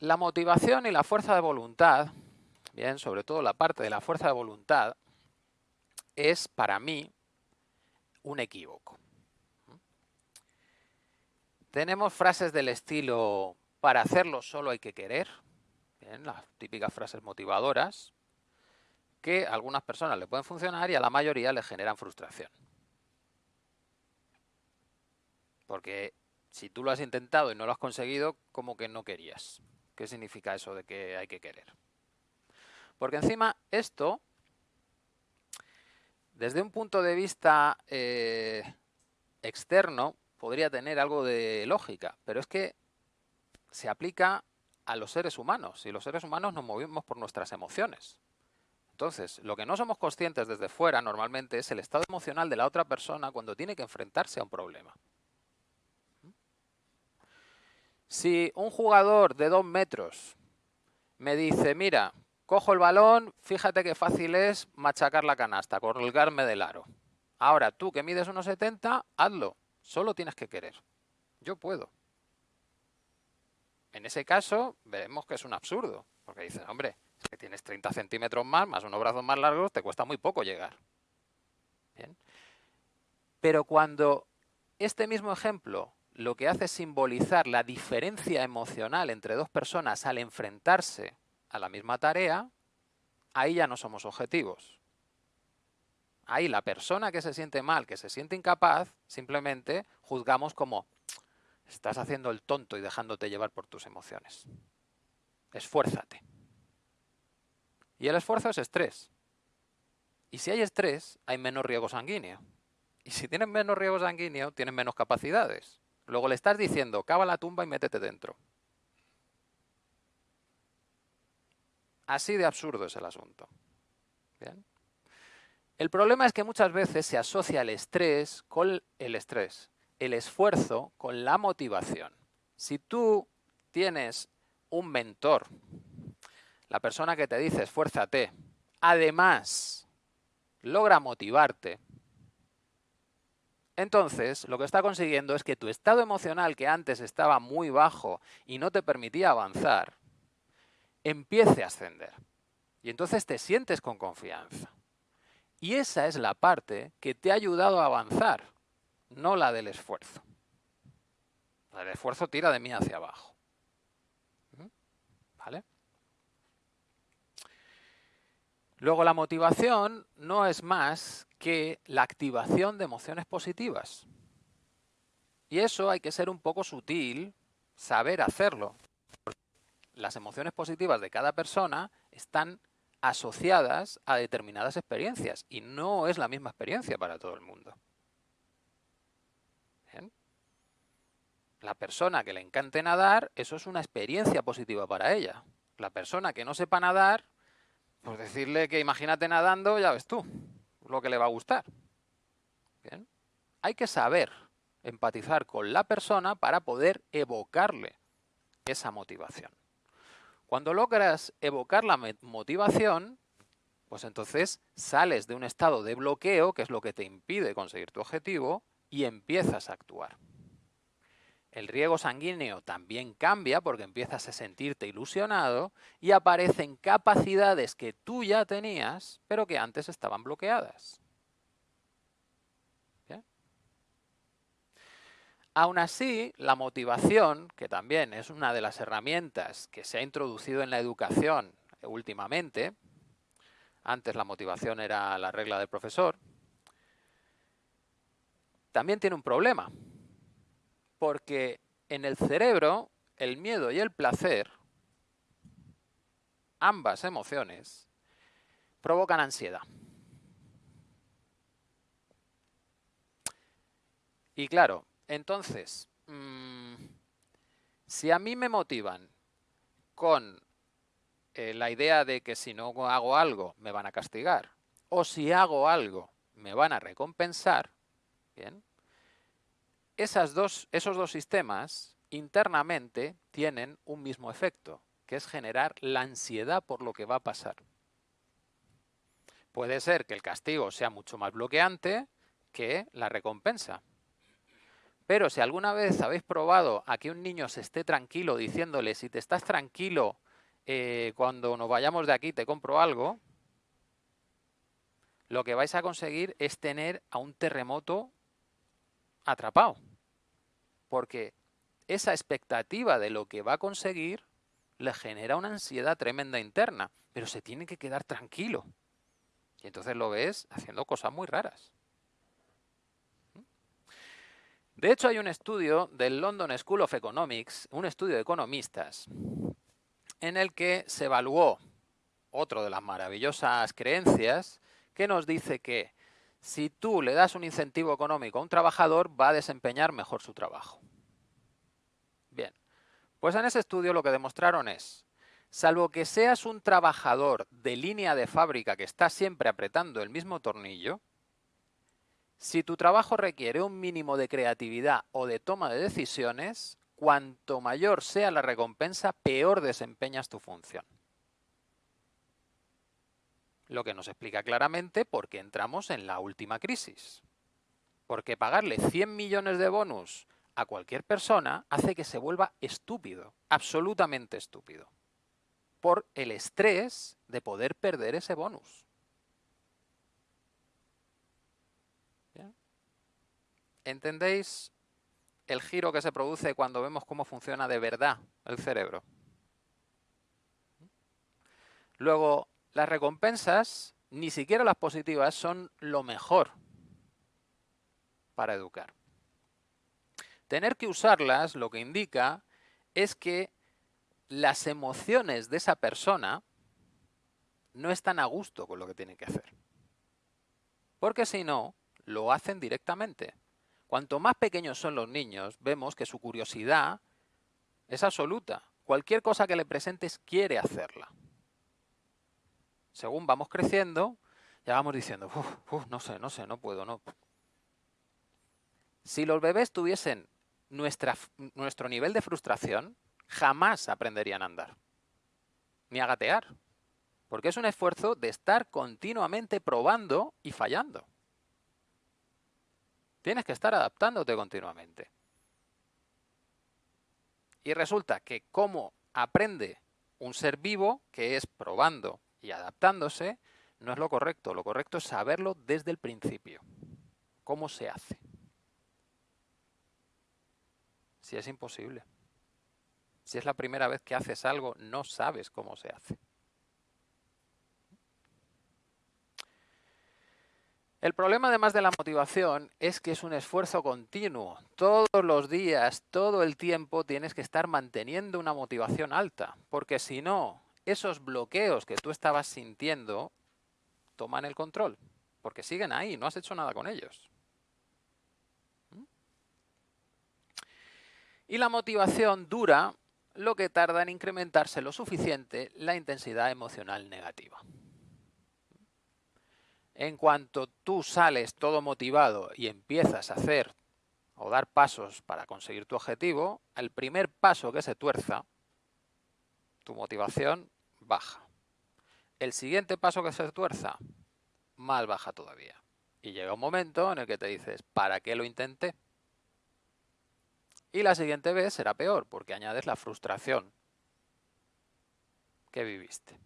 La motivación y la fuerza de voluntad, bien, sobre todo la parte de la fuerza de voluntad, es para mí un equívoco. Tenemos frases del estilo, para hacerlo solo hay que querer, las típicas frases motivadoras, que a algunas personas le pueden funcionar y a la mayoría le generan frustración. Porque si tú lo has intentado y no lo has conseguido, como que no querías. ¿Qué significa eso de que hay que querer? Porque encima esto, desde un punto de vista eh, externo, podría tener algo de lógica, pero es que se aplica a los seres humanos y los seres humanos nos movemos por nuestras emociones. Entonces, lo que no somos conscientes desde fuera normalmente es el estado emocional de la otra persona cuando tiene que enfrentarse a un problema. Si un jugador de dos metros me dice, mira, cojo el balón, fíjate qué fácil es machacar la canasta, colgarme del aro. Ahora, tú que mides unos 70, hazlo. Solo tienes que querer. Yo puedo. En ese caso, veremos que es un absurdo. Porque dices, hombre, si tienes 30 centímetros más, más unos brazos más largos, te cuesta muy poco llegar. ¿Bien? Pero cuando este mismo ejemplo lo que hace es simbolizar la diferencia emocional entre dos personas al enfrentarse a la misma tarea, ahí ya no somos objetivos. Ahí la persona que se siente mal, que se siente incapaz, simplemente juzgamos como estás haciendo el tonto y dejándote llevar por tus emociones. Esfuérzate. Y el esfuerzo es estrés. Y si hay estrés, hay menos riego sanguíneo. Y si tienes menos riego sanguíneo, tienes menos capacidades. Luego le estás diciendo, cava la tumba y métete dentro. Así de absurdo es el asunto. El problema es que muchas veces se asocia el estrés con el estrés, el esfuerzo con la motivación. Si tú tienes un mentor, la persona que te dice esfuérzate, además logra motivarte, entonces, lo que está consiguiendo es que tu estado emocional, que antes estaba muy bajo y no te permitía avanzar, empiece a ascender. Y entonces te sientes con confianza. Y esa es la parte que te ha ayudado a avanzar, no la del esfuerzo. El esfuerzo tira de mí hacia abajo. ¿Mm? ¿Vale? Luego la motivación no es más que la activación de emociones positivas. Y eso hay que ser un poco sutil, saber hacerlo. Las emociones positivas de cada persona están asociadas a determinadas experiencias y no es la misma experiencia para todo el mundo. La persona que le encante nadar, eso es una experiencia positiva para ella. La persona que no sepa nadar, pues decirle que imagínate nadando, ya ves tú, lo que le va a gustar. Hay que saber empatizar con la persona para poder evocarle esa motivación. Cuando logras evocar la motivación, pues entonces sales de un estado de bloqueo, que es lo que te impide conseguir tu objetivo, y empiezas a actuar. El riego sanguíneo también cambia porque empiezas a sentirte ilusionado y aparecen capacidades que tú ya tenías, pero que antes estaban bloqueadas. Aún así, la motivación, que también es una de las herramientas que se ha introducido en la educación últimamente, antes la motivación era la regla del profesor, también tiene un problema porque en el cerebro el miedo y el placer, ambas emociones, provocan ansiedad. Y claro, entonces, mm, si a mí me motivan con eh, la idea de que si no hago algo me van a castigar, o si hago algo me van a recompensar, bien, esos dos sistemas internamente tienen un mismo efecto, que es generar la ansiedad por lo que va a pasar. Puede ser que el castigo sea mucho más bloqueante que la recompensa. Pero si alguna vez habéis probado a que un niño se esté tranquilo diciéndole, si te estás tranquilo, eh, cuando nos vayamos de aquí te compro algo, lo que vais a conseguir es tener a un terremoto atrapado. Porque esa expectativa de lo que va a conseguir le genera una ansiedad tremenda interna, pero se tiene que quedar tranquilo. Y entonces lo ves haciendo cosas muy raras. De hecho, hay un estudio del London School of Economics, un estudio de economistas, en el que se evaluó otro de las maravillosas creencias que nos dice que si tú le das un incentivo económico a un trabajador, va a desempeñar mejor su trabajo. Bien, pues en ese estudio lo que demostraron es, salvo que seas un trabajador de línea de fábrica que está siempre apretando el mismo tornillo, si tu trabajo requiere un mínimo de creatividad o de toma de decisiones, cuanto mayor sea la recompensa, peor desempeñas tu función. Lo que nos explica claramente por qué entramos en la última crisis. Porque pagarle 100 millones de bonus a cualquier persona hace que se vuelva estúpido, absolutamente estúpido, por el estrés de poder perder ese bonus. ¿Entendéis el giro que se produce cuando vemos cómo funciona de verdad el cerebro? Luego, las recompensas, ni siquiera las positivas, son lo mejor para educar. Tener que usarlas lo que indica es que las emociones de esa persona no están a gusto con lo que tienen que hacer. Porque si no, lo hacen directamente. Cuanto más pequeños son los niños, vemos que su curiosidad es absoluta. Cualquier cosa que le presentes quiere hacerla. Según vamos creciendo, ya vamos diciendo, no sé, no sé, no puedo, no. Si los bebés tuviesen nuestro nivel de frustración, jamás aprenderían a andar, ni a gatear, porque es un esfuerzo de estar continuamente probando y fallando. Tienes que estar adaptándote continuamente. Y resulta que como aprende un ser vivo, que es probando y adaptándose, no es lo correcto. Lo correcto es saberlo desde el principio. ¿Cómo se hace? Si es imposible. Si es la primera vez que haces algo, no sabes cómo se hace. El problema además de la motivación es que es un esfuerzo continuo. Todos los días, todo el tiempo tienes que estar manteniendo una motivación alta, porque si no, esos bloqueos que tú estabas sintiendo toman el control, porque siguen ahí, no has hecho nada con ellos. ¿Mm? Y la motivación dura lo que tarda en incrementarse lo suficiente la intensidad emocional negativa. En cuanto tú sales todo motivado y empiezas a hacer o dar pasos para conseguir tu objetivo, el primer paso que se tuerza, tu motivación baja. El siguiente paso que se tuerza, más baja todavía. Y llega un momento en el que te dices, ¿para qué lo intenté? Y la siguiente vez será peor, porque añades la frustración que viviste.